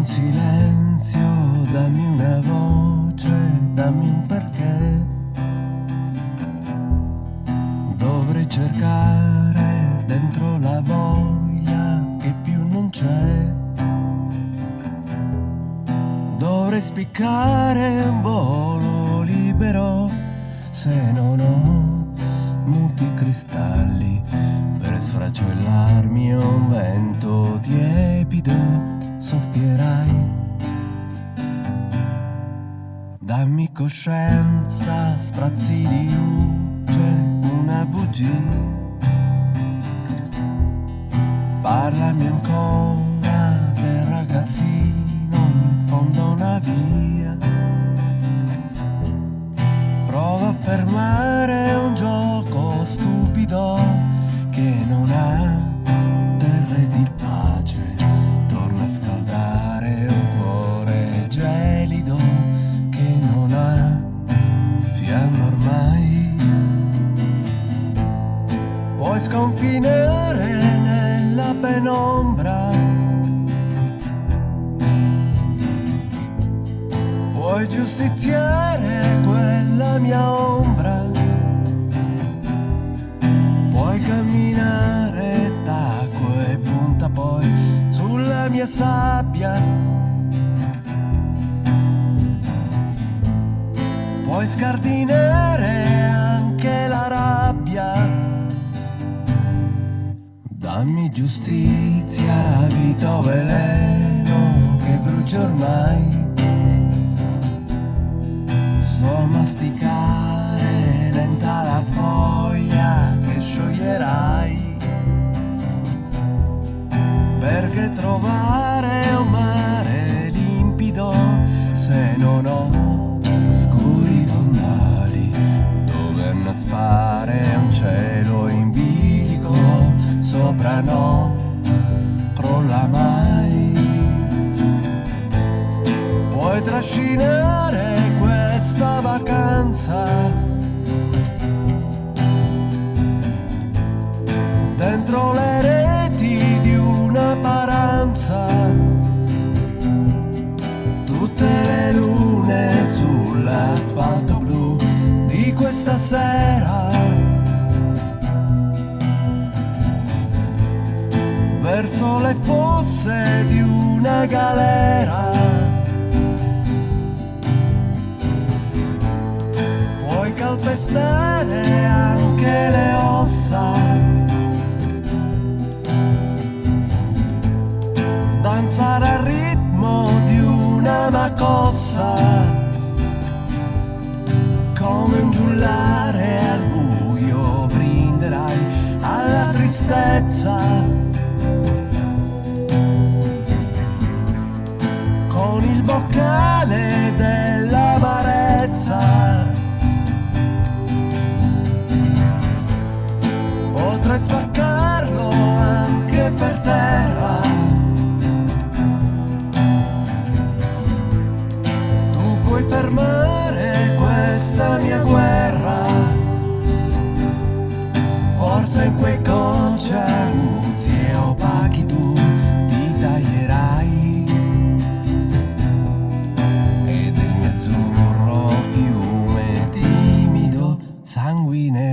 un silenzio, dammi una voce, dammi un perché. Dovrei cercare dentro la voglia che più non c'è. Dovrei spiccare un volo libero se non ho muti cristalli per sfracellarmi un vento tiepido soffierai. Dammi coscienza, sprazzi di luce, una bugia. Parlami ancora nella penombra. Puoi giustiziare quella mia ombra. Puoi camminare tacco e punta poi sulla mia sabbia. Puoi scardinare giustizia, vita o veleno Puoi trascinare questa vacanza dentro le reti di una paranza. Tutte le lune sull'asfalto blu di questa sera. Verso le fosse di una galera. Calpestare anche le ossa. danzare al ritmo di una macossa, come un giullare al buio brinderai alla tristezza. Forse in quei cocci aguzzi e opachi tu ti taglierai. E del mio azzurro fiume timido sanguinerai.